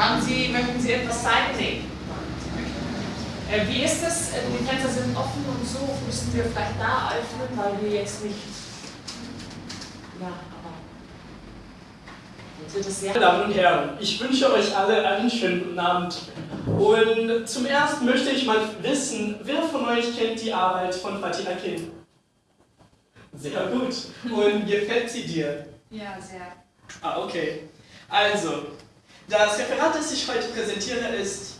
Haben Sie, möchten Sie etwas zeigen? Nee. Äh, wie ist das? Äh, die Fenster sind offen und so. Müssen wir vielleicht da öffnen, weil wir jetzt nicht. Ja, aber. Jetzt wird es sehr. Meine Damen und Herren, ich wünsche euch alle einen schönen guten Abend. Und zum ersten möchte ich mal wissen, wer von euch kennt die Arbeit von Fatih Akin? Sehr gut. Und gefällt sie dir? Ja, sehr. Ah, okay. Also, das Referat, das ich heute präsentiere, ist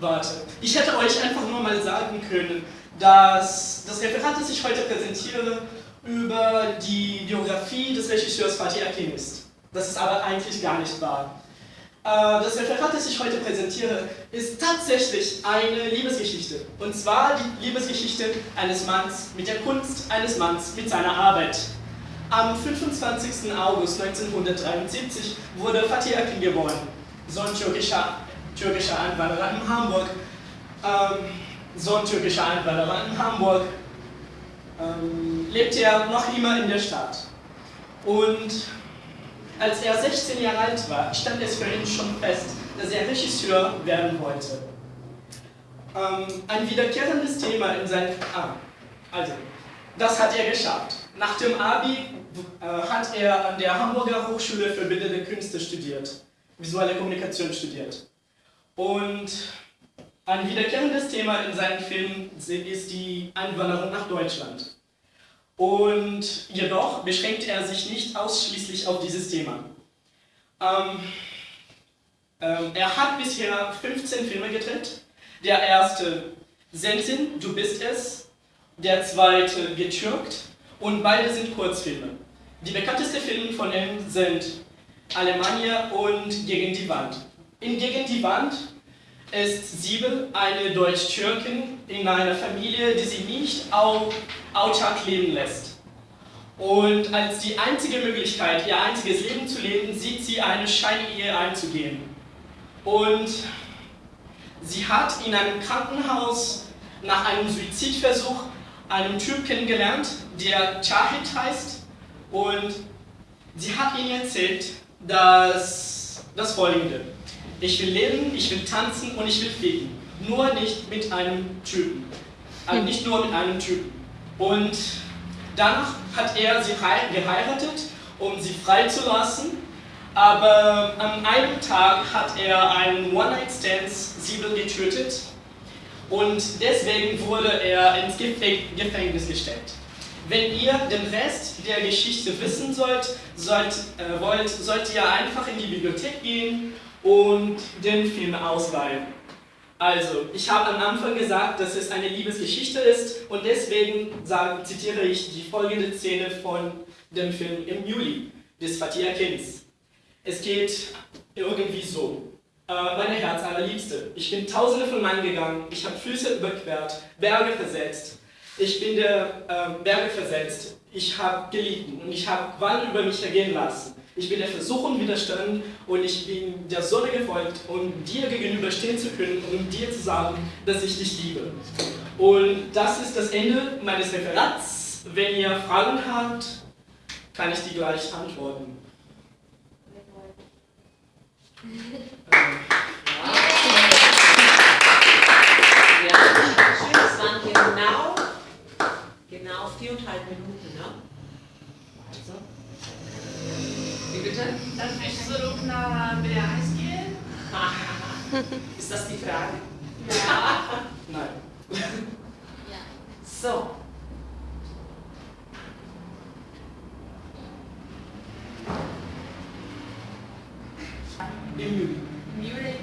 Warte, ich hätte euch einfach nur mal sagen können, dass das Referat, das ich heute präsentiere, über die Biografie des Regisseurs Fatih Akin ist. Das ist aber eigentlich gar nicht wahr. Äh, das Referat, das ich heute präsentiere, ist tatsächlich eine Liebesgeschichte. Und zwar die Liebesgeschichte eines Manns mit der Kunst eines Manns mit seiner Arbeit. Am 25. August 1973 wurde Fatih Akin geboren, Sohn türkischer türkischer Einwanderer in Hamburg, ähm, Sohn türkischer Einwanderer in Hamburg, ähm, lebte er noch immer in der Stadt. Und als er 16 Jahre alt war, stand es für ihn schon fest, dass er Regisseur werden wollte. Ähm, ein wiederkehrendes Thema in seinem... Ah, also, das hat er geschafft. Nach dem Abi hat er an der Hamburger Hochschule für Bildende Künste studiert, visuelle Kommunikation studiert. Und ein wiederkehrendes Thema in seinen Filmen ist die Einwanderung nach Deutschland. Und jedoch beschränkt er sich nicht ausschließlich auf dieses Thema. Ähm, ähm, er hat bisher 15 Filme gedreht. Der erste Sentin, Du bist es. Der zweite Getürkt. Und beide sind Kurzfilme. Die bekanntesten Filme von ihm sind Alemannia und Gegen die Wand. In Gegen die Wand ist Siebel eine Deutsch-Türkin in einer Familie, die sie nicht auch autark leben lässt. Und als die einzige Möglichkeit, ihr einziges Leben zu leben, sieht sie eine Scheinehe einzugehen. Und sie hat in einem Krankenhaus nach einem Suizidversuch einen Typ kennengelernt, der Chahid heißt. Und sie hat ihnen erzählt, dass das folgende. Ich will leben, ich will tanzen und ich will fliegen. Nur nicht mit einem Typen. Also nicht nur mit einem Typen. Und danach hat er sie geheiratet, um sie freizulassen. Aber an einem Tag hat er einen One-Night-Stand Siebel getötet und deswegen wurde er ins Gefängnis gesteckt. Wenn ihr den Rest der Geschichte wissen sollt, sollt, äh, wollt, sollt ihr einfach in die Bibliothek gehen und den Film ausleihen. Also, ich habe am Anfang gesagt, dass es eine Liebesgeschichte ist und deswegen sage, zitiere ich die folgende Szene von dem Film im Juli des Fatih Akins. Es geht irgendwie so. Äh, meine Herz allerliebste, ich bin tausende von Meilen gegangen, ich habe Füße überquert, Berge versetzt. Ich bin der äh, Berge versetzt, ich habe gelitten und ich habe Qual über mich ergehen lassen. Ich bin der Versuchung widerstanden und ich bin der Sonne gefolgt, um dir gegenüberstehen zu können und um dir zu sagen, dass ich dich liebe. Und das ist das Ende meines Referats. Wenn ihr Fragen habt, kann ich die gleich antworten. Ja. schön, das waren genau, genau viereinhalb Minuten, ne? Also. Wie bitte? Dann möchtest du noch nach BRS gehen? Ist das die Frage? Ja. Nein. Ja. So. Im Juli. Im Juli?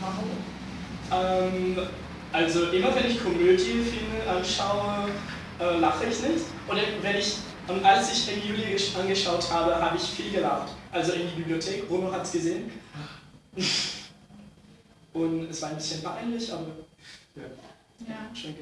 Warum? Ähm, also immer wenn ich Komödienfilme anschaue, äh, lache ich nicht. Und wenn ich und als ich im Juli angeschaut habe, habe ich viel gelacht. Also in die Bibliothek, Bruno hat es gesehen. Und es war ein bisschen peinlich, aber ja. Ja. Schön.